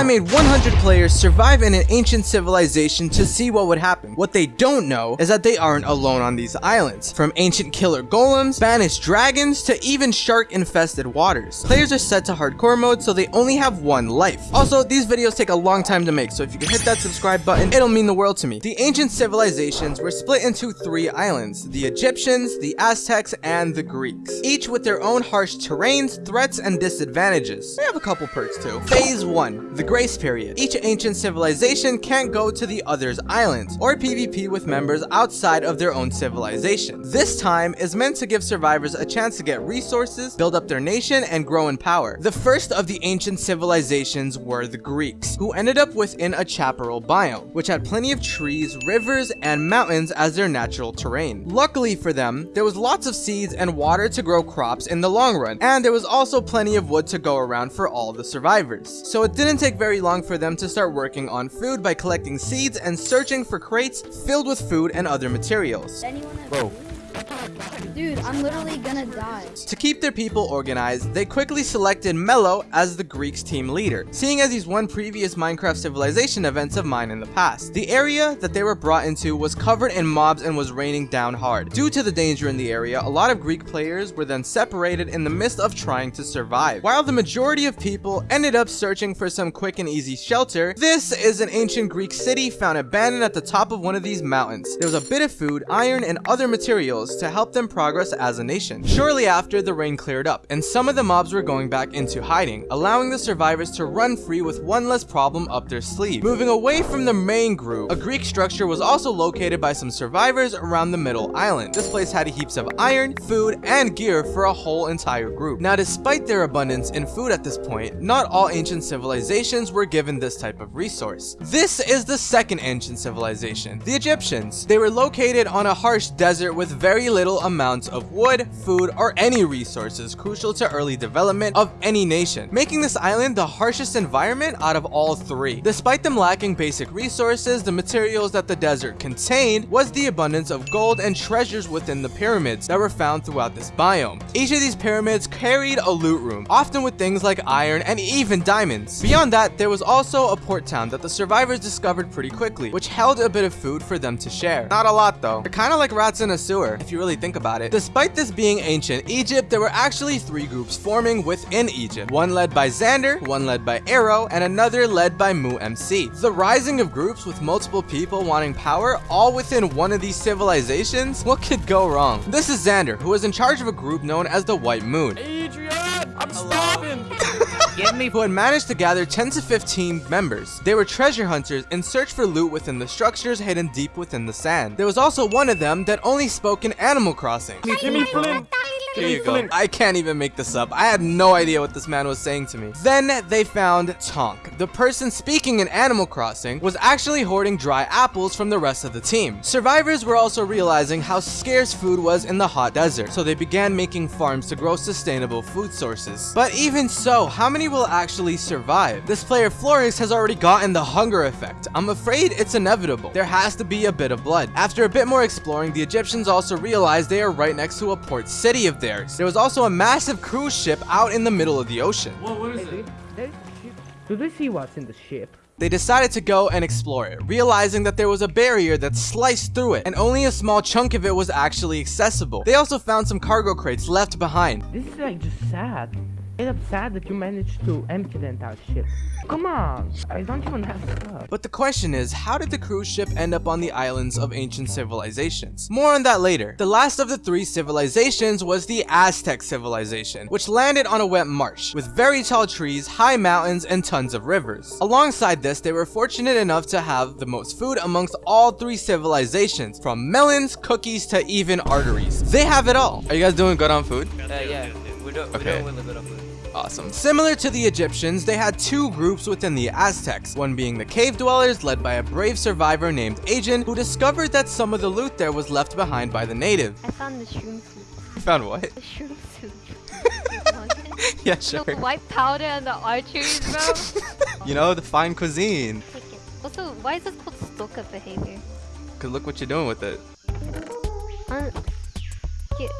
I made 100 players survive in an ancient civilization to see what would happen. What they don't know is that they aren't alone on these islands. From ancient killer golems, banished dragons, to even shark-infested waters. Players are set to hardcore mode, so they only have one life. Also, these videos take a long time to make, so if you can hit that subscribe button, it'll mean the world to me. The ancient civilizations were split into three islands, the Egyptians, the Aztecs, and the Greeks. Each with their own harsh terrains, threats, and disadvantages. They have a couple perks too. Phase 1. The Grace Period. Each ancient civilization can't go to the other's islands, or PvP with members outside of their own civilization. This time is meant to give survivors a chance to get resources, build up their nation, and grow in power. The first of the ancient civilizations were the Greeks, who ended up within a chaparral biome, which had plenty of trees, rivers, and mountains as their natural terrain. Luckily for them, there was lots of seeds and water to grow crops in the long run, and there was also plenty of wood to go around for all the survivors. So it didn't take very long for them to start working on food by collecting seeds and searching for crates filled with food and other materials. Anyone have Whoa. food? Dude, I'm literally gonna die. To keep their people organized, they quickly selected Mello as the Greeks team leader, seeing as he's won previous Minecraft Civilization events of mine in the past. The area that they were brought into was covered in mobs and was raining down hard. Due to the danger in the area, a lot of Greek players were then separated in the midst of trying to survive. While the majority of people ended up searching for some quick and easy shelter, this is an ancient Greek city found abandoned at the top of one of these mountains. There was a bit of food, iron, and other materials to help them progress as a nation. Shortly after, the rain cleared up, and some of the mobs were going back into hiding, allowing the survivors to run free with one less problem up their sleeve. Moving away from the main group, a Greek structure was also located by some survivors around the middle island. This place had heaps of iron, food, and gear for a whole entire group. Now, despite their abundance in food at this point, not all ancient civilizations were given this type of resource. This is the second ancient civilization, the Egyptians. They were located on a harsh desert with very little amounts of wood, food, or any resources crucial to early development of any nation, making this island the harshest environment out of all three. Despite them lacking basic resources, the materials that the desert contained was the abundance of gold and treasures within the pyramids that were found throughout this biome. Each of these pyramids carried a loot room, often with things like iron and even diamonds. Beyond that, there was also a port town that the survivors discovered pretty quickly, which held a bit of food for them to share. Not a lot though. They're kind of like rats in a sewer, if you really think about it. Despite this being ancient Egypt, there were actually three groups forming within Egypt. One led by Xander, one led by Arrow, and another led by Mu MC. The rising of groups with multiple people wanting power all within one of these civilizations? What could go wrong? This is Xander, who is in charge of a group known as the White Moon. Adrian, I'm starving. Who had managed to gather 10 to 15 members. They were treasure hunters in search for loot within the structures hidden deep within the sand. There was also one of them that only spoke in Animal Crossing. Here you go. I can't even make this up. I had no idea what this man was saying to me. Then they found Tonk. The person speaking in Animal Crossing was actually hoarding dry apples from the rest of the team. Survivors were also realizing how scarce food was in the hot desert, so they began making farms to grow sustainable food sources. But even so, how many will actually survive? This player Flores has already gotten the hunger effect. I'm afraid it's inevitable. There has to be a bit of blood. After a bit more exploring, the Egyptians also realized they are right next to a port city of theirs. There was also a massive cruise ship out in the middle of the ocean. What, what is it? Do they see what's in the ship? They decided to go and explore it, realizing that there was a barrier that sliced through it, and only a small chunk of it was actually accessible. They also found some cargo crates left behind. This is like just sad. It's up sad that you managed to empty the entire ship. Come on, I don't even have stuff. But the question is, how did the cruise ship end up on the islands of ancient civilizations? More on that later. The last of the three civilizations was the Aztec civilization, which landed on a wet marsh, with very tall trees, high mountains, and tons of rivers. Alongside this, they were fortunate enough to have the most food amongst all three civilizations, from melons, cookies, to even arteries. They have it all. Are you guys doing good on food? Uh, yeah, we don't, we Okay. don't really good of food. Awesome. Similar to the Egyptians, they had two groups within the Aztecs, one being the cave dwellers led by a brave survivor named Agent who discovered that some of the loot there was left behind by the natives. I found the shroom soup. You found what? The shroom soup. You want it? yeah, the sure. white powder and the arteries, bro. You know, the fine cuisine. Also, why is this called stalker behavior? Cause look what you're doing with it. Get-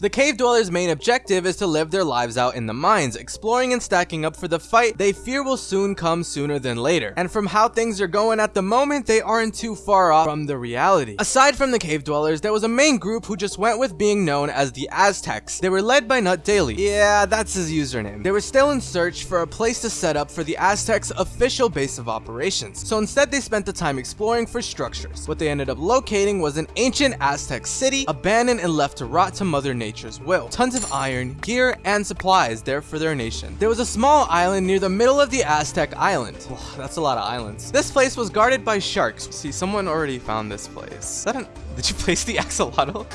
The cave dwellers' main objective is to live their lives out in the mines, exploring and stacking up for the fight they fear will soon come sooner than later. And from how things are going at the moment, they aren't too far off from the reality. Aside from the cave dwellers, there was a main group who just went with being known as the Aztecs. They were led by Nut Daily. Yeah, that's his username. They were still in search for a place to set up for the Aztecs' official base of operations. So instead, they spent the time exploring for structures. What they ended up locating was an ancient Aztec city, abandoned and left to rot to Mother Nature's will. Tons of iron, gear, and supplies there for their nation. There was a small island near the middle of the Aztec island. Ugh, that's a lot of islands. This place was guarded by sharks. See, someone already found this place. Did you place the axolotl?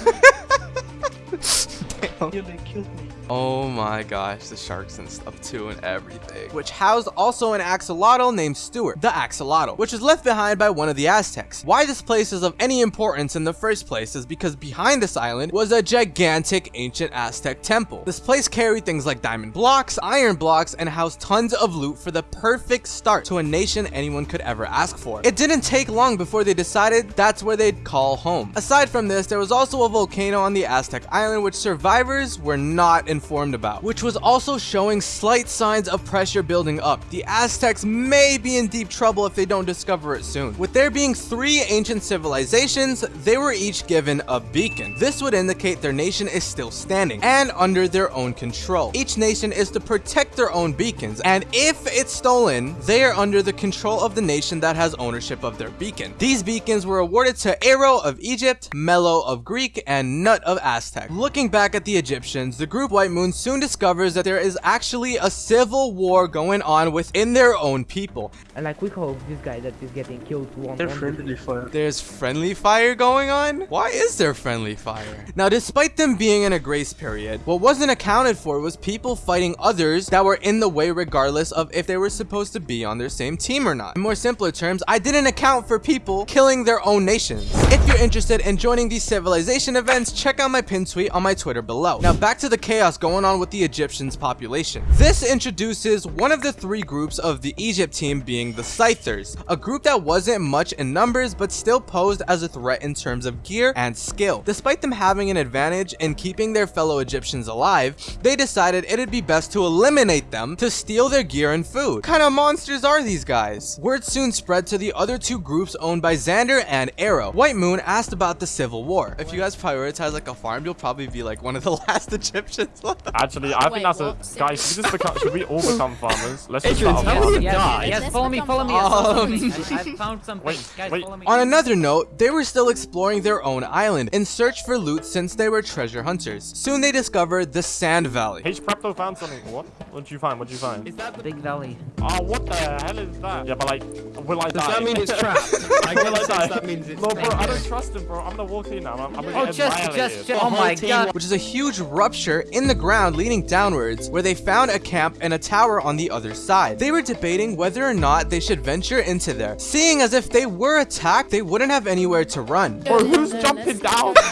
Damn. Oh my gosh, the sharks and stuff too and everything. Which housed also an axolotl named Stuart, the axolotl, which was left behind by one of the Aztecs. Why this place is of any importance in the first place is because behind this island was a gigantic ancient Aztec temple. This place carried things like diamond blocks, iron blocks, and housed tons of loot for the perfect start to a nation anyone could ever ask for. It didn't take long before they decided that's where they'd call home. Aside from this, there was also a volcano on the Aztec island which survivors were not informed about, which was also showing slight signs of pressure building up. The Aztecs may be in deep trouble if they don't discover it soon. With there being three ancient civilizations, they were each given a beacon. This would indicate their nation is still standing and under their own control. Each nation is to protect their own beacons, and if it's stolen, they are under the control of the nation that has ownership of their beacon. These beacons were awarded to Aero of Egypt, Melo of Greek, and Nut of Aztec. Looking back at the Egyptians, the group White Moon soon discovers that there is actually a civil war going on within their own people. And like we hope this guy that is getting killed won't. They're friendly fire. There's friendly fire going on? Why is there friendly fire? Now, despite them being in a grace period, what wasn't accounted for was people fighting others that were in the way regardless of if they were supposed to be on their same team or not. In more simpler terms, I didn't account for people killing their own nations. If you're interested in joining these civilization events, check out my pinned tweet on my Twitter below. Now, back to the chaos going on with the Egyptians' population. This introduces one of the three groups of the Egypt team being the Scythers, a group that wasn't much in numbers but still posed as a threat in terms of gear and skill. Despite them having an advantage in keeping their fellow Egyptians alive, they decided it'd be best to eliminate them to steal their gear and food. What kind of monsters are these guys? Word soon spread to the other two groups owned by Xander and Arrow. White Moon asked about the Civil War. If you guys prioritize like a farm, you'll probably be like one of the last Egyptians. Actually, I Wait, think that's a what? guys. Should we just become? Should we all become farmers? Let's just Adrian, start. how a will farm. Yes, follow me, follow me. farmers. Yes, follow me. I, I found something. Wait, Guys, wait. follow me. On another note, they were still exploring their own island in search for loot since they were treasure hunters. Soon they discovered the Sand Valley. H Prepto found something. What? What did you find? What did you find? Is that the... Big Valley. Oh, what the hell is that? Yeah, but like, will I Does die? that mean it's trapped? I will I die? That means it's. No, bro, dangerous. I don't trust him, bro. I'm gonna walk in now. I'm, I'm oh, gonna Oh, get just, just, just. Oh my god. which is a huge rupture in the ground leading downwards where they found a camp and a tower on the other side. They were debating whether or not they should venture into there, seeing as if they were attacked, they wouldn't have anywhere to run. Bro, who's jumping down?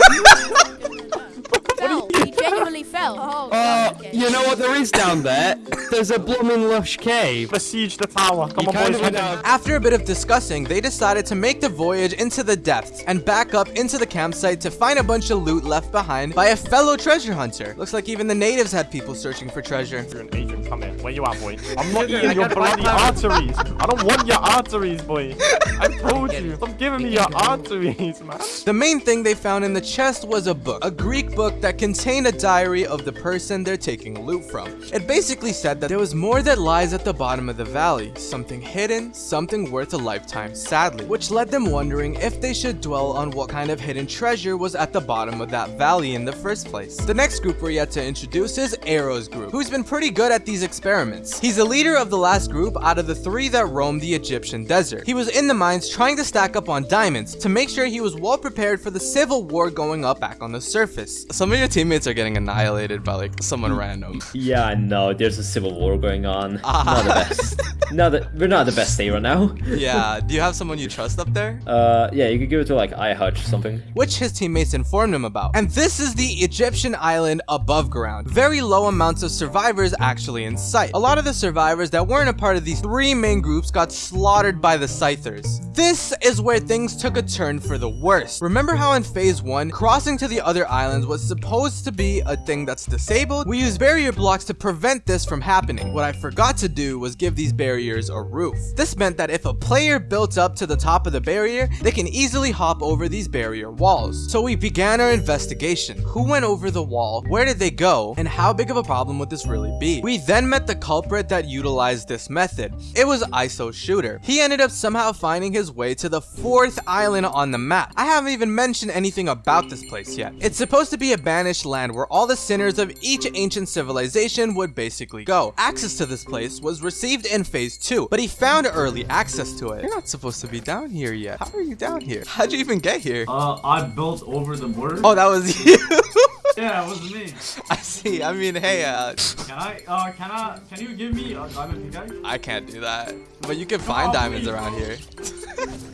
fell. He genuinely fell. Oh, Oh, God, okay. you know what there is down there? There's a blooming lush cave. Besiege the tower. Come You on, boys. of went out. After a bit of discussing, they decided to make the voyage into the depths and back up into the campsite to find a bunch of loot left behind by a fellow treasure hunter. Looks like even the natives had people searching for treasure. You're an agent. Come here. Where you at, boy? I'm not Sugar, eating your bloody arteries. I don't want your arteries, boy. I told you. Stop giving me your arteries, man. The main thing they found in the chest was a book, a Greek book that contained a diary of the person they're taking loot from. It basically said that there was more that lies at the bottom of the valley, something hidden, something worth a lifetime, sadly, which led them wondering if they should dwell on what kind of hidden treasure was at the bottom of that valley in the first place. The next group we're yet to introduce is Arrow's group, who's been pretty good at these experiments. He's the leader of the last group out of the three that roamed the Egyptian desert. He was in the mines trying to stack up on diamonds to make sure he was well prepared for the civil war going up back on the surface. Some of your teammates are getting annihilated by like someone random. Yeah, I know. There's a civil war going on. Ah. Not the best. No, that we're not the best state right now. Yeah, do you have someone you trust up there? Uh, yeah, you could give it to like iHutch or something. which his teammates informed him about. And this is the Egyptian island above ground. Very low amounts of survivors actually in sight. A lot of the survivors that weren't a part of these three main groups got slaughtered by the Scythers. This is where things took a turn for the worst. Remember how in phase 1, crossing to the other islands was supposed to be a thing that's disabled? We use barrier blocks to prevent this from happening. What I forgot to do was give these barriers a roof. This meant that if a player built up to the top of the barrier, they can easily hop over these barrier walls. So we began our investigation. Who went over the wall? Where did they go? And how big of a problem would this really be? We then met the culprit that utilized this method. It was ISO Shooter. He ended up somehow finding his way to the fourth island on the map. I haven't even mentioned anything about this place yet. It's supposed to be a banished land where all the sinners of each ancient civilization would basically go. Access to this place was received in phase 2, but he found early access to it. You're not supposed to be down here yet. How are you down here? How'd you even get here? Uh, I built over the border. Oh, that was you. yeah, it was me. I see. I mean, hey, uh, Can I? Uh, can I? Can you give me a diamond pickaxe? I can't do that. But you can find on, diamonds please. around here.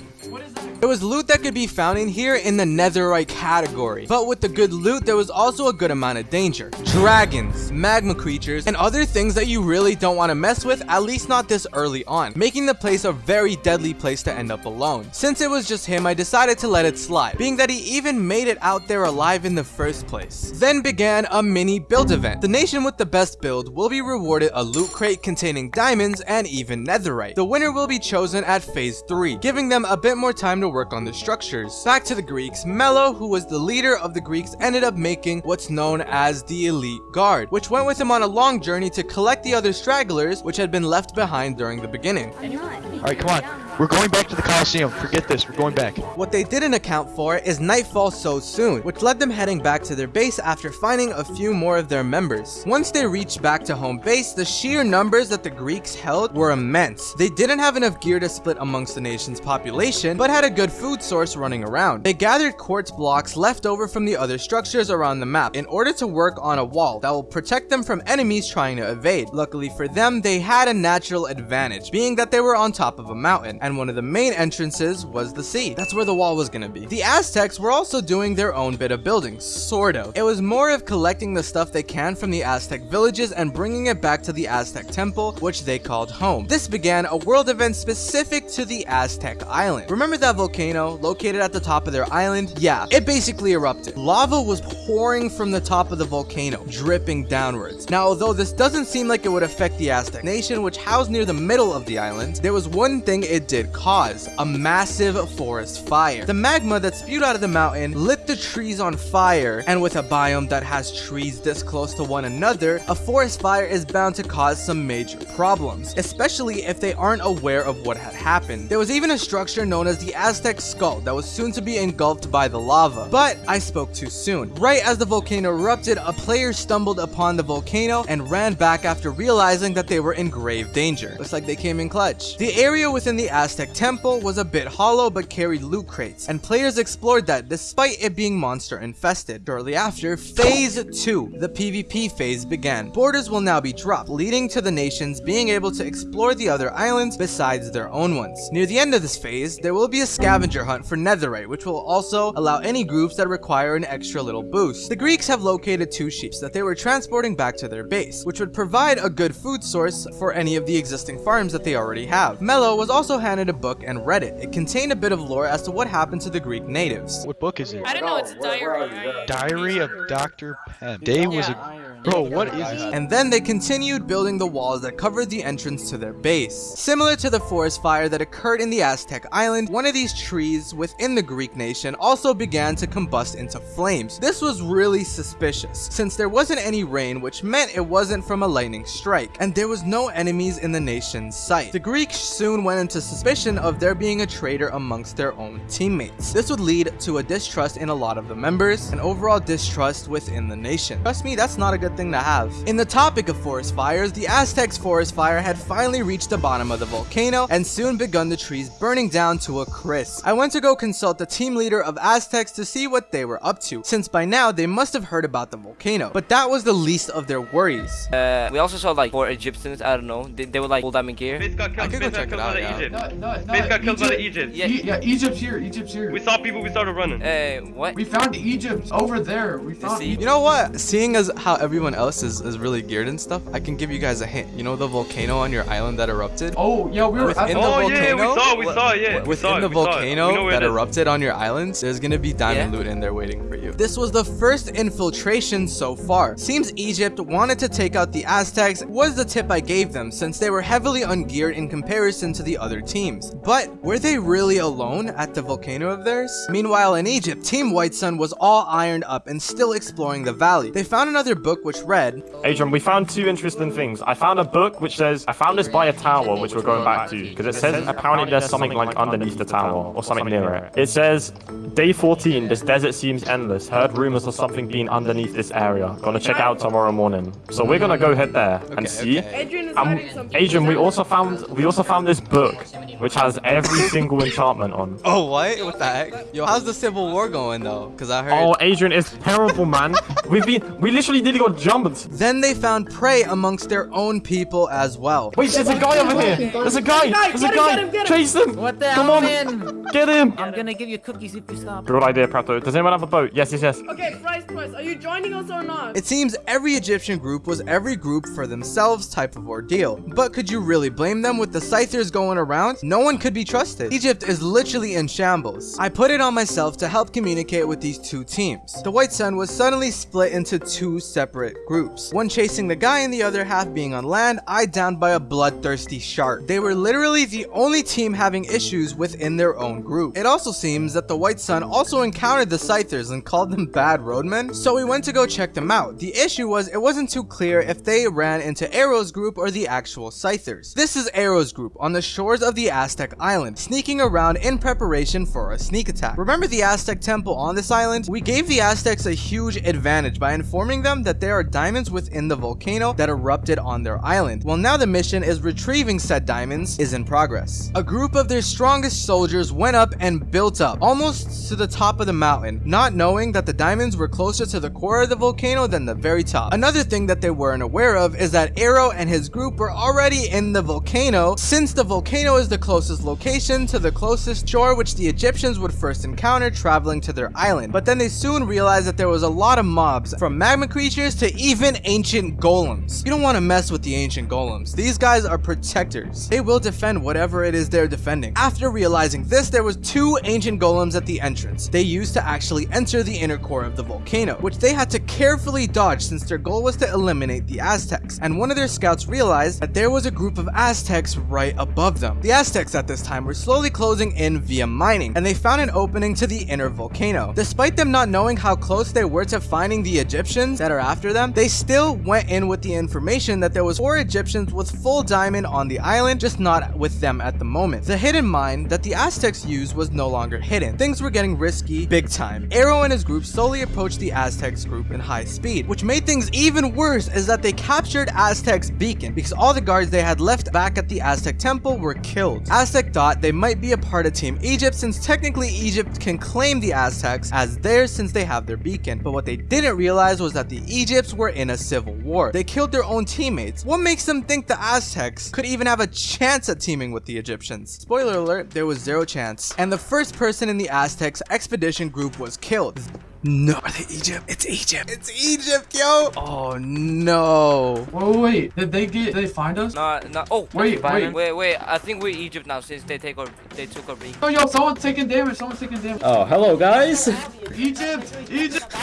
There was loot that could be found in here in the netherite category. But with the good loot, there was also a good amount of danger. Dragons, magma creatures, and other things that you really don't want to mess with, at least not this early on, making the place a very deadly place to end up alone. Since it was just him, I decided to let it slide, being that he even made it out there alive in the first place. Then began a mini build event. The nation with the best build will be rewarded a loot crate containing diamonds and even netherite. The winner will be chosen at phase 3, giving them a bit more time to work on the structures. Back to the Greeks, Melo, who was the leader of the Greeks, ended up making what's known as the Elite Guard, which went with him on a long journey to collect the other stragglers which had been left behind during the beginning. Alright, come on. We're going back to the Coliseum. Forget this. We're going back. What they didn't account for is nightfall so soon, which led them heading back to their base after finding a few more of their members. Once they reached back to home base, the sheer numbers that the Greeks held were immense. They didn't have enough gear to split amongst the nation's population, but had a good food source running around. They gathered quartz blocks left over from the other structures around the map in order to work on a wall that will protect them from enemies trying to evade. Luckily for them, they had a natural advantage, being that they were on top of a mountain, and one of the main entrances was the sea. That's where the wall was gonna be. The Aztecs were also doing their own bit of building, sort of. It was more of collecting the stuff they can from the Aztec villages and bringing it back to the Aztec temple, which they called home. This began a world event specific to the Aztec island. Remember that volcano located at the top of their island? Yeah, it basically erupted. Lava was pouring from the top of the volcano, dripping downwards. Now, although this doesn't seem like it would affect the Aztec nation, which housed near the middle of the island, there was one thing it did cause, a massive forest fire. The magma that spewed out of the mountain lit the trees on fire, and with a biome that has trees this close to one another, a forest fire is bound to cause some major problems, especially if they aren't aware of what had happened. There was even a structure known as the Aztec Skull that was soon to be engulfed by the lava, but I spoke too soon. Right as the volcano erupted, a player stumbled upon the volcano and ran back after realizing that they were in grave danger. Looks like they came in clutch. The area within the Aztec temple was a bit hollow but carried loot crates, and players explored that despite it being monster infested. Shortly after, Phase 2, the PvP phase began. Borders will now be dropped, leading to the nations being able to explore the other islands besides their own ones. Near the end of this phase, there will be a scavenger hunt for netherite, which will also allow any groups that require an extra little boost. The Greeks have located two ships that they were transporting back to their base, which would provide a good food source for any of the existing farms that they already have. Mello was also handed a book and read it. It contained a bit of lore as to what happened to the Greek natives. What book is it? I don't know, it's a diary. Diary of Dr. Penn. Dave was a... Bro, what is this? And then they continued building the walls that covered the entrance to their base. Similar to the forest fire that occurred in the Aztec island, one of these trees within the Greek nation also began to combust into flames. This was really suspicious, since there wasn't any rain which meant it wasn't from a lightning strike, and there was no enemies in the nation's sight. The Greeks soon went into suspicion of there being a traitor amongst their own teammates. This would lead to a distrust in a lot of the members, and overall distrust within the nation. Trust me, that's not a good thing to have. In the topic of forest fires, the Aztecs forest fire had finally reached the bottom of the volcano and soon begun the trees burning down to a crisp. I went to go consult the team leader of Aztecs to see what they were up to, since by now they must have heard about the volcano. But that was the least of their worries. Uh, we also saw like four Egyptians. I don't know. They, they were like full diamond gear. Base got I killed. could go got check it killed out, by yeah. Egypt. No, no, no. Base got killed by the Egypt- Egypt. Yeah. E- yeah, Egypt's here. Egypt's here. We saw people. We started running. Uh, what? We found Egypt over there. We found. see? You know what? Seeing as how everyone else is, is really geared and stuff, I can give you guys a hint. You know the volcano on your island that erupted? Oh yeah, we were at Within the the oh yeah, we volcano? saw. We saw. Yeah. we Within saw the we saw it. We volcano that erupted on your islands, there's gonna be diamond Yeah. loot in there waiting for you. This was the first infiltration so far. Seems Egypt wanted to take out the Aztecs was the tip I gave them since they were heavily ungeared in comparison to the other teams. But were they really alone at the volcano of theirs? Meanwhile in Egypt, Team White Sun was all ironed up and still exploring the valley. They found another book which read, Adrian, we found two interesting things. I found a book which says, I found this by a tower, which we're going back to, because it says apparently there's something like underneath the tower, or something near it. It says, Day 14, this desert seems endless. Heard rumors of something being underneath this area. Gonna check out tomorrow morning. So we're gonna go head there and Okay, see. okay. Adrian is Um, hiding something. Adrian, we also found we also found this book which has every single enchantment on. Oh what? What the heck? Yo, how's the Civil War going though? Cause I heard Oh, Adrian, it's terrible, man. We've been we literally did got jumped. Then they found prey amongst their own people as well. Wait, there's a guy over here. There's a guy. There's a guy. get him, get him. Chase him. What the Come hell, on. man? Get him. I'm gonna give you cookies if you stop. Good idea, Prato. Does anyone have a boat? Yes, yes, yes. Okay, Price Price, are you joining us or not? It seems every Egyptian group was every group for themselves type of ordeal. But could you really blame them with the Scythers going around? No one could be trusted. Egypt is literally in shambles. I put it on myself to help communicate with these two teams. The White Sun was suddenly split into two separate groups. One chasing the guy and the other half being on land, eyed down by a bloodthirsty shark. They were literally the only team having issues within their own group. It also seems that the White Sun also encountered the Scythers and called them bad roadmen, so we went to go check them out. The issue was it wasn't too clear if they ran into Arrow's group or the actual Scythers. This is Arrow's group on the shores of the Aztec island, sneaking around in preparation for a sneak attack. Remember the Aztec temple on this island? We gave the Aztecs a huge advantage by informing them that there are diamonds within the volcano that erupted on their island. Well now the mission is retrieving said diamonds is in progress. A group of their strongest soldiers went up and built up, almost to the top of the mountain, not knowing that the diamonds were closer to the core of the volcano than the very top. Another thing that they weren't aware of is that Arrow and his group were already in the volcano since the volcano is the closest location to the closest shore which the Egyptians would first encounter traveling to their island. But then they soon realized that there was a lot of mobs, from magma creatures to even ancient golems. You don't want to mess with the ancient golems. These guys are protectors. They will defend whatever it is they're defending. After realizing this, there was two ancient golems at the entrance. They used to actually enter the inner core of the volcano, which they had to carefully dodge since their goal was to eliminate the Aztecs. And one of their scouts realized that there was a group of Aztecs right above them. The Aztecs at this time were slowly closing in via mining, and they found an opening to the inner volcano. Despite them not knowing how close they were to finding the Egyptians that are after them, they still went in with the information that there was four Egyptians with full diamond on the island, just not with them at the moment. The hidden mine that the Aztecs used was no longer hidden. Things were getting risky big time. Arrow and his group slowly approached the Aztecs group in high speed, which made things even worse is that they captured Aztec's beacon because all the guards they had left back at the Aztec temple were killed. Aztec thought they might be a part of Team Egypt since technically Egypt can claim the Aztecs as theirs since they have their beacon. But what they didn't realize was that the Egypts were in a civil war. They killed their own teammates. What makes them think the Aztecs could even have a chance at teaming with the Egyptians? Spoiler alert, there was zero chance. And the first person in the Aztecs expedition group was killed. No, are they Egypt? It's Egypt. It's Egypt, yo. Oh no. Wait, wait, wait. Did they get? Did they find us? No, no. Oh, Wait, Byron. wait. wait, wait. I think we're Egypt now since they take our, they took our beacon. Oh, yo, someone's taking damage. Someone's taking damage. Oh, hello guys. Egypt, Egypt,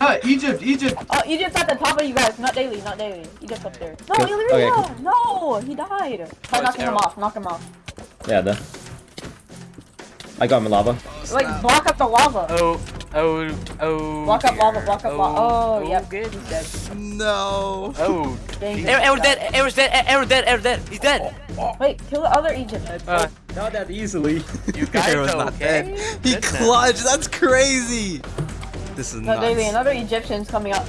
uh, Egypt, Egypt. Oh, Egypt's at the top of you guys. Nut Daily, Nut Daily. Egypt's up there. No, Good. Illyria! Okay, No, he died. Try Oh, knocking him off. Knock him off. Yeah, the. I got him in lava. Like, block up the lava. Oh, oh, oh. Block up lava, block up lava. Oh, yep. good. He's dead. No. Oh. Dang, Arrow, Arrow he dead. died. Arrow's dead. Arrow dead. Arrow dead. He's dead. Wait, kill the other Egypt. Uh, Not that easily. you guys Arrow's are not okay? dead. He Goodness. clutched. That's crazy. This is not. No, nuts. daily, another Egyptian's coming up.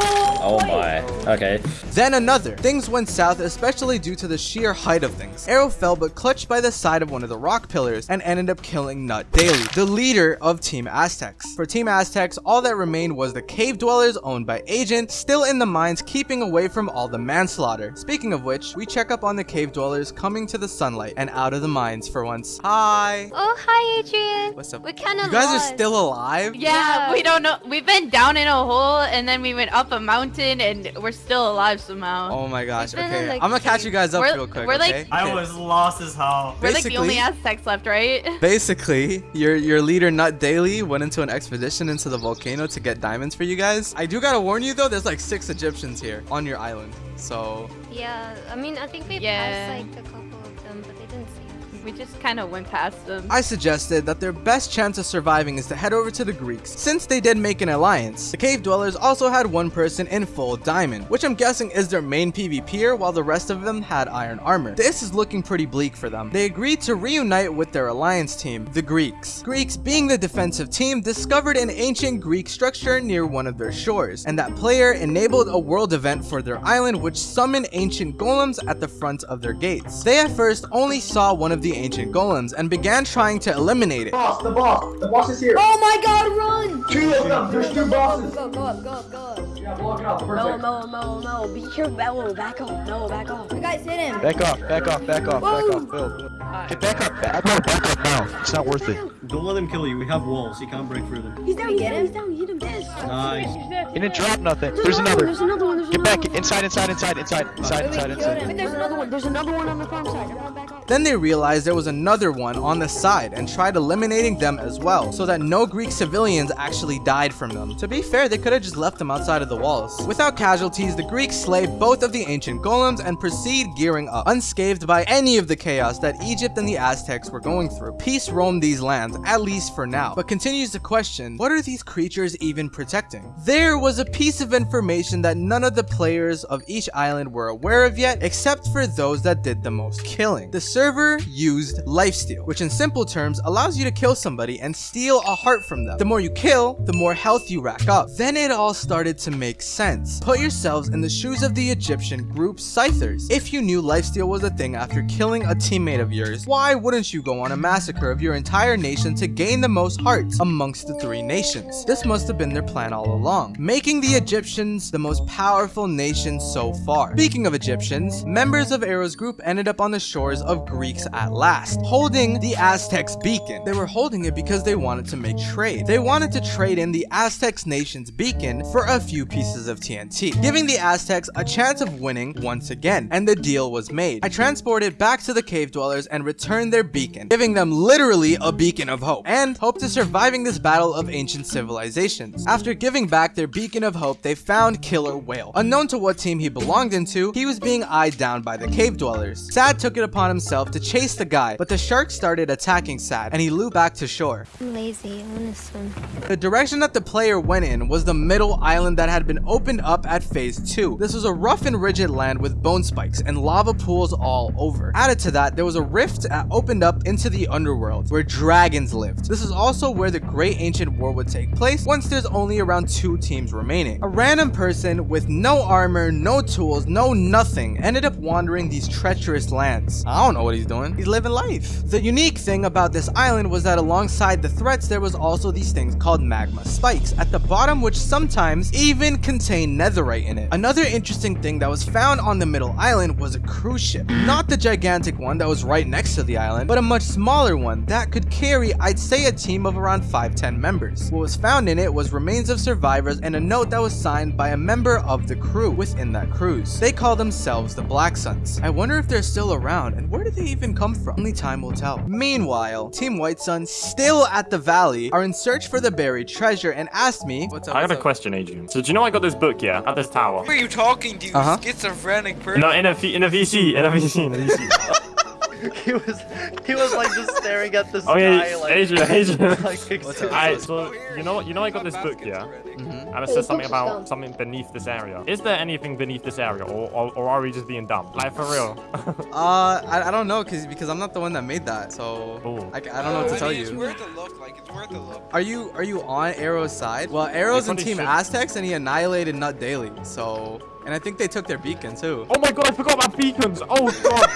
Whoa, Oh my. Okay. Then another. Things went south, especially due to the sheer height of things. Arrow fell but clutched by the side of one of the rock pillars and ended up killing Nut Daily, the leader of Team Aztecs. For Team Aztecs, all that remained was the cave dwellers owned by Agent, still in the mines keeping away from all the manslaughter. Speaking of which, we check up on the cave dwellers coming to the sunlight and out of the mines for once. Hi! Oh, hi, Adrian. What's up? We're kind of You guys are still alive? Yeah, we don't know. We've been down in a hole and then we went up a mountain and we're still alive somehow. Oh my gosh, okay. like, I'm gonna catch you guys up We're- real quick, we're, like- okay? I was lost as hell. we're like the only basically- Aztecs left, right? Basically, your your leader Nut Daily went into an expedition into the volcano to get diamonds for you guys. I do gotta warn you though, there's like six Egyptians here on your island. So Yeah, I mean, I think we Yeah. passed like a couple of them, but We just kind of went past them. I suggested that their best chance of surviving is to head over to the Greeks, since they did make an alliance. The cave dwellers also had one person in full diamond, which I'm guessing is their main PvPer, while the rest of them had iron armor. This is looking pretty bleak for them. They agreed to reunite with their alliance team, the Greeks. Greeks, being the defensive team, discovered an ancient Greek structure near one of their shores, and that player enabled a world event for their island which summoned ancient golems at the front of their gates. They at first only saw one of the ancient golems and began trying to eliminate it. Boss, the boss. The boss is here. Oh my god, run! Two of them. There's two bosses. Go, go up, go up, go up. Yeah, block it off. No, Perfect. no, no, no. Be careful. Mellow. Back off. No, back off. You guys hit him. Back off, back off, back off, back Whoa. off, Bill. Get back up, back up, back up now. It's not worth it. Don't let him kill you. We have walls. He can't break through them. He's down, he's Get down, him. he's down, hit him. Yes. Nice. He didn't drop nothing. There's another. There's another one, there's Get another back, one. inside, inside, inside, inside, inside, inside, wait, killed him. inside. Wait, there's another one. There's another one on the farm side. Then they realized there was another one on the side and tried eliminating them as well, so that no Greek civilians actually died from them. To be fair, they could have just left them outside of the walls. Without casualties, the Greeks slay both of the ancient golems and proceed gearing up, unscathed by any of the chaos that Egypt and the Aztecs were going through. Peace roamed these lands, at least for now, but continues to question, what are these creatures even protecting? There was a piece of information that none of the players of each island were aware of yet, except for those that did the most killing. The server used lifesteal, which in simple terms allows you to kill somebody and steal a heart from them. The more you kill, the more health you rack up. Then it all started to make sense. Put yourselves in the shoes of the Egyptian group Scythers. If you knew lifesteal was a thing after killing a teammate of yours, why wouldn't you go on a massacre of your entire nation to gain the most hearts amongst the three nations? This must have been their plan all along, making the Egyptians the most powerful nation so far. Speaking of Egyptians, members of Arrow's group ended up on the shores of Greeks at last, holding the Aztecs beacon. They were holding it because they wanted to make trade. They wanted to trade in the Aztecs nation's beacon for a few pieces of TNT, giving the Aztecs a chance of winning once again, and the deal was made. I transported back to the cave dwellers and returned their beacon, giving them literally a beacon of hope, and hope to surviving this battle of ancient civilizations. After giving back their beacon of hope, they found Killer Whale. Unknown to what team he belonged into, he was being eyed down by the cave dwellers. Sad took it upon himself to chase the guy, but the shark started attacking Sad, and he looped back to shore. I'm lazy. I want to swim. The direction that the player went in was the middle island that had been opened up at phase 2. This was a rough and rigid land with bone spikes and lava pools all over. Added to that, there was a rift that opened up into the underworld where dragons lived. This is also where the Great Ancient War would take place once there's only around two teams remaining. A random person with no armor, no tools, no nothing ended up wandering these treacherous lands. I don't know what he's doing. He's living life. The unique thing about this island was that alongside the threats there was also these things called magma spikes at the bottom which sometimes even contain netherite in it. Another interesting thing that was found on the middle island was a cruise ship. Not the gigantic one that was right next to the island, but a much smaller one that could carry I'd say a team of around 5-10 members. What was found in it was remains of survivors and a note that was signed by a member of the crew within that cruise. They call themselves the Black Suns. I wonder if they're still around and where did they even come from? Only time will tell. Meanwhile, Team White Sun, still at the valley, are in search for the buried treasure and asked me, what's up, I got what's a question, Adrian. So do you know I got this book, yeah, at this tower? Who are you talking to, you Uh-huh. schizophrenic person? No, in a V- in a VC, in a VC, in a VC. he was he was like just staring at the sky yeah, like Adrian, Adrian. like What's? Alright, so you know, you know, I got this book, yeah. Mhm. and it says something about something beneath this area. Is there anything beneath this area, or, or, or are we just being dumb? Like, for real? Uh, I, I don't know, cause because I'm not the one that made that, so I, I don't know what to tell It's you. worth a look. Like it's worth a look. Are you are you on Arrow's side? Well, Arrow's in Team should. Aztecs, and he annihilated Nut Daily. So, and I think they took their beacon too. Oh my god, I forgot about beacons! Oh god!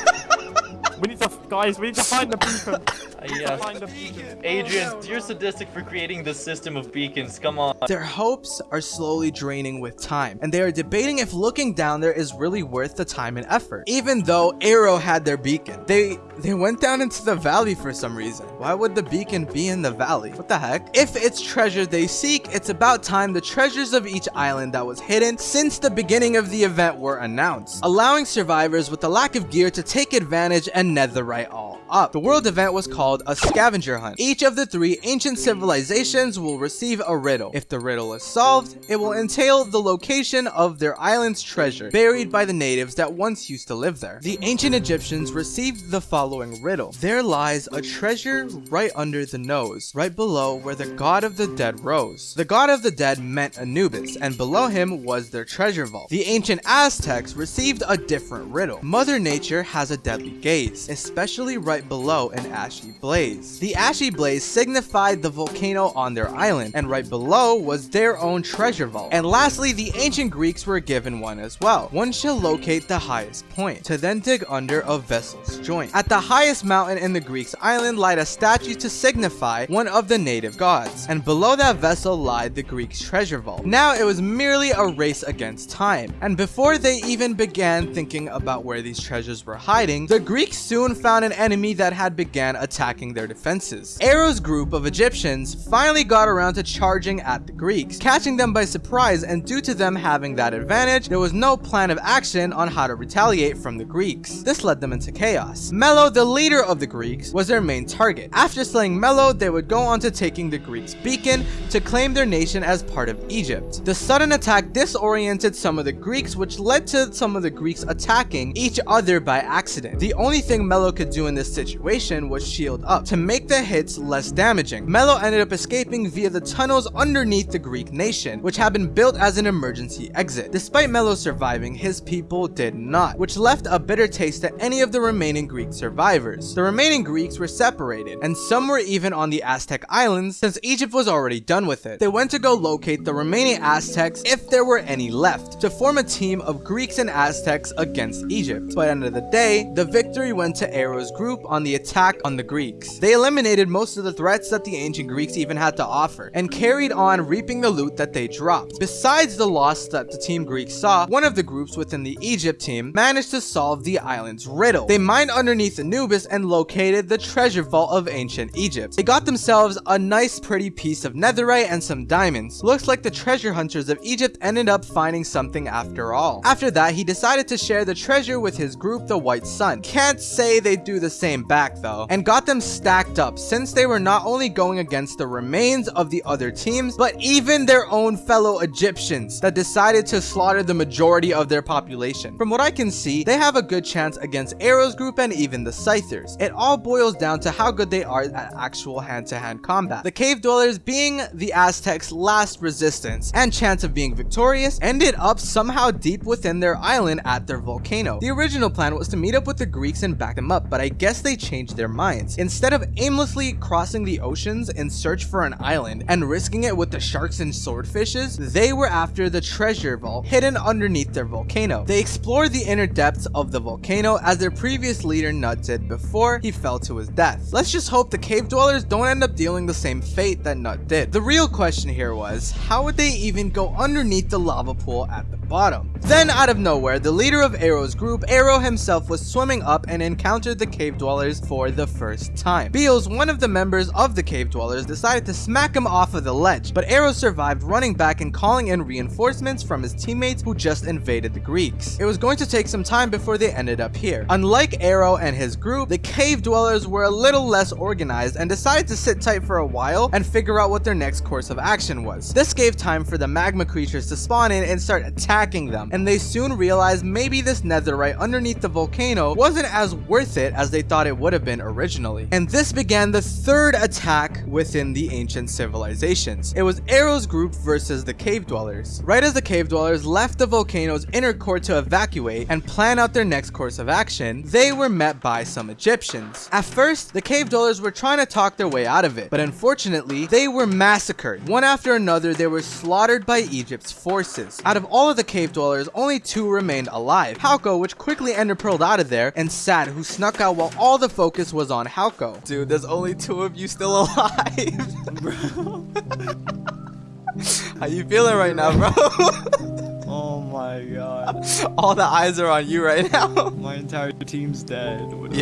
We need to, guys, we need to find the beacon. yes. Find the beacon. Adrian, you're sadistic for creating this system of beacons. Come on. Their hopes are slowly draining with time, and they are debating if looking down there is really worth the time and effort. Even though Arrow had their beacon, they they went down into the valley for some reason. Why would the beacon be in the valley? What the heck? If it's treasure they seek, it's about time the treasures of each island that was hidden since the beginning of the event were announced, allowing survivors with a lack of gear to take advantage and netherite all up. The world event was called a scavenger hunt. Each of the three ancient civilizations will receive a riddle. If the riddle is solved, it will entail the location of their island's treasure, buried by the natives that once used to live there. The ancient Egyptians received the following riddle. There lies a treasure right under the nose, right below where the god of the dead rose. The god of the dead meant Anubis, and below him was their treasure vault. The ancient Aztecs received a different riddle. Mother Nature has a deadly gaze, especially right below an ashy blaze. The ashy blaze signified the volcano on their island, and right below was their own treasure vault. And lastly, the ancient Greeks were given one as well. One shall locate the highest point, to then dig under a vessel's joint. At the highest mountain in the Greeks' island lied a statue to signify one of the native gods, and below that vessel lied the Greeks' treasure vault. Now it was merely a race against time, and before they even began thinking about where these treasures were hiding, the Greeks soon found an enemy that had began attacking their defenses. Arrow's group of Egyptians finally got around to charging at the Greeks, catching them by surprise, and due to them having that advantage, there was no plan of action on how to retaliate from the Greeks. This led them into chaos. Melo, the leader of the Greeks, was their main target. After slaying Melo, they would go on to taking the Greeks' beacon to claim their nation as part of Egypt. The sudden attack disoriented some of the Greeks, which led to some of the Greeks attacking each other by accident. The only thing Melo could do in this situation was shield up to make the hits less damaging. Melo ended up escaping via the tunnels underneath the Greek nation, which had been built as an emergency exit. Despite Melo surviving, his people did not, which left a bitter taste to any of the remaining Greek survivors. The remaining Greeks were separated, and some were even on the Aztec islands since Egypt was already done with it. They went to go locate the remaining Aztecs if there were any left, to form a team of Greeks and Aztecs against Egypt. But the end of the day, the victory went to Arrow's group on the attack on the Greeks. They eliminated most of the threats that the ancient Greeks even had to offer, and carried on reaping the loot that they dropped. Besides the loss that the Team Greeks saw, one of the groups within the Egypt team managed to solve the island's riddle. They mined underneath Anubis and located the treasure vault of ancient Egypt. They got themselves a nice pretty piece of netherite and some diamonds. Looks like the treasure hunters of Egypt ended up finding something after all. After that, he decided to share the treasure with his group, the White Sun. Can't say they do the same back though, and got them stacked up since they were not only going against the remains of the other teams, but even their own fellow Egyptians that decided to slaughter the majority of their population. From what I can see, they have a good chance against Arrow's group and even the Scythers. It all boils down to how good they are at actual hand-to-hand combat. The cave dwellers being the Aztecs' last resistance and chance of being victorious ended up somehow deep within their island at their volcano. The original plan was to meet up with the Greeks and back them up, but I guess they changed their minds. Instead of aimlessly crossing the oceans in search for an island and risking it with the sharks and swordfishes, they were after the treasure vault hidden underneath their volcano. They explored the inner depths of the volcano as their previous leader Nut did before he fell to his death. Let's just hope the cave dwellers don't end up dealing the same fate that Nut did. The real question here was, how would they even go underneath the lava pool at the bottom? Then out of nowhere, the leader of Arrow's group, Arrow himself was swimming up and encountered the cave dwellers for the first time. Beals, one of the members of the cave dwellers, decided to smack him off of the ledge, but Arrow survived running back and calling in reinforcements from his teammates who just invaded the Greeks. It was going to take some time before they ended up here. Unlike Arrow and his his group, the cave dwellers were a little less organized and decided to sit tight for a while and figure out what their next course of action was. This gave time for the magma creatures to spawn in and start attacking them, and they soon realized maybe this netherite underneath the volcano wasn't as worth it as they thought it would have been originally. And this began the third attack within the ancient civilizations. It was Arrow's group versus the cave dwellers. Right as the cave dwellers left the volcano's inner core to evacuate and plan out their next course of action, they were met by some Egyptians. At first, the cave dwellers were trying to talk their way out of it, but unfortunately, they were massacred. One after another, they were slaughtered by Egypt's forces. Out of all of the cave dwellers, only two remained alive. Hauko, which quickly ender pearled out of there, and Sad, who snuck out while all the focus was on Hauko. Dude, there's only two of you still alive. bro. How you feeling right now, bro? Oh my god. all the eyes are on you right now. My entire team's dead. What do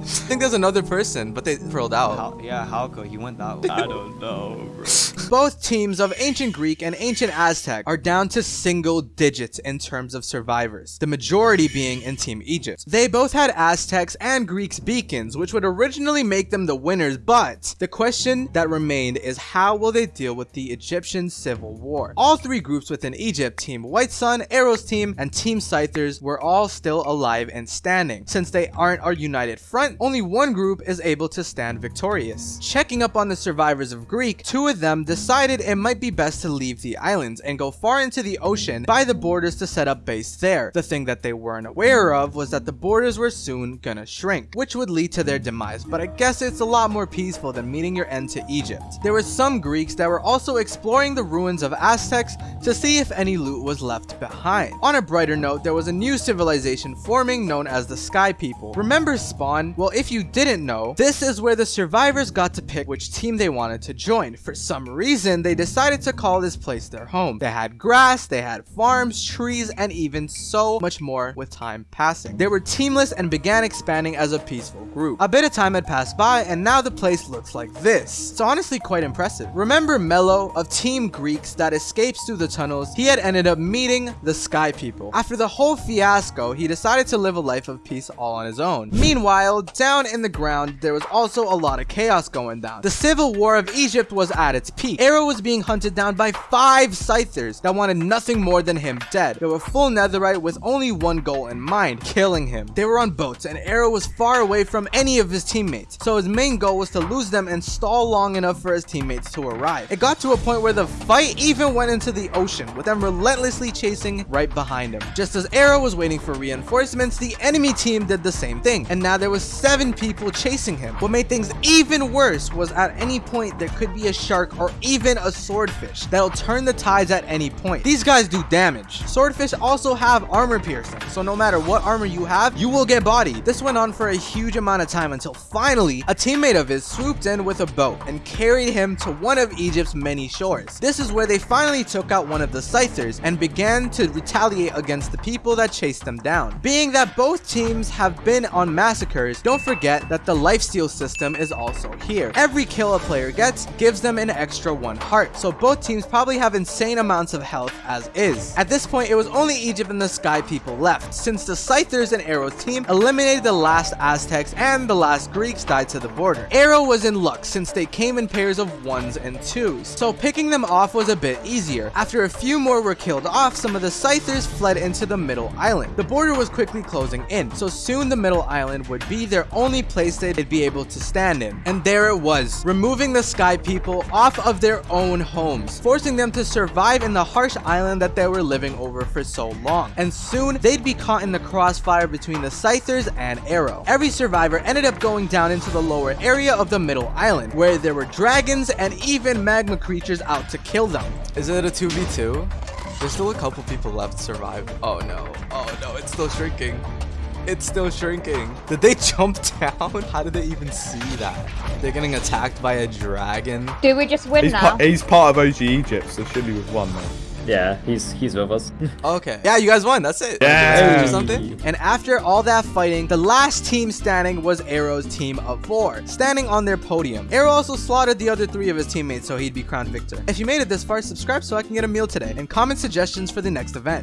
I Yup. do? I think there's another person, but they pearled out. How, yeah, Halko, he went that way. I don't know, bro. Both teams of ancient Greek and ancient Aztec are down to single digits in terms of survivors, the majority being in Team Egypt. They both had Aztecs and Greeks beacons, which would originally make them the winners, but the question that remained is how will they deal with the Egyptian civil war? All three groups within Egypt, Team White Sun, Arrow's team, and Team Scythers were all still alive and standing. Since they aren't our united front, only one group is able to stand victorious. Checking up on the survivors of Greek, two of them decided it might be best to leave the islands and go far into the ocean by the borders to set up base there. The thing that they weren't aware of was that the borders were soon gonna shrink, which would lead to their demise, but I guess it's a lot more peaceful than meeting your end to Egypt. There were some Greeks that were also exploring the ruins of Aztecs to see if any loot was left behind. On a brighter note, there was a new civilization forming known as the Sky People. Remember Spawn? Well, if you didn't know, this is where the survivors got to pick which team they wanted to join. For some reason, they decided to call this place their home. They had grass, they had farms, trees, and even so much more with time passing. They were teamless and began expanding as a peaceful group. A bit of time had passed by, and now the place looks like this. It's honestly quite impressive. Remember Mello of Team Greeks that escapes through the tunnels? He had ended up meeting the Sky People. After the whole fiasco, he decided to live a life of peace all on his own. Meanwhile, down in the ground, there was also a lot of chaos going down. The civil war of Egypt was at its peak. Arrow was being hunted down by five Scythers that wanted nothing more than him dead. They were full netherite with only one goal in mind, killing him. They were on boats and Arrow was far away from any of his teammates, so his main goal was to lose them and stall long enough for his teammates to arrive. It got to a point where the fight even went into the ocean, with them relentlessly chasing right behind him. Just as Arrow was waiting for reinforcements, the enemy team did the same thing, and now there was seven people chasing him. What made things even worse was at any point there could be a shark or even a swordfish that'll turn the tides at any point. These guys do damage. Swordfish also have armor piercing, so no matter what armor you have, you will get bodied. This went on for a huge amount of time until finally a teammate of his swooped in with a boat and carried him to one of Egypt's many shores. This is where they finally took out one of the Scythers and began to retaliate against the people that chased them down. Being that both teams have been on massacres, don't forget that the lifesteal system is also here. Every kill a player gets gives them an extra one heart, so both teams probably have insane amounts of health as is. At this point, it was only Egypt and the Sky people left, since the Scythers and Arrow's team eliminated the last Aztecs and the last Greeks died to the border. Arrow was in luck since they came in pairs of ones and twos, so picking them off was a bit easier. After a few more were killed off, some of the Scythers fled into the middle island. The border was quickly closing in, so soon the middle island would be their only place they'd be able to stand in. And there it was, removing the Sky people off of their own homes, forcing them to survive in the harsh island that they were living over for so long. And soon, they'd be caught in the crossfire between the Scythers and Arrow. Every survivor ended up going down into the lower area of the middle island, where there were dragons and even magma creatures out to kill them. Is it a 2v2? There's still a couple people left to survive. Oh no. Oh no, it's still shrinking. It's still shrinking. Did they jump down? How did they even see that? They're getting attacked by a dragon. Do we just win He's, now? pa- he's part of OG Egypt, so surely we've won, man. Yeah, he's he's with us. Okay. Yeah, you guys won. That's it. Yeah. Or something. And after all that fighting, the last team standing was Arrow's team of four, standing on their podium. Arrow also slaughtered the other three of his teammates so he'd be crowned victor. If you made it this far, subscribe so I can get a meal today, and comment suggestions for the next event.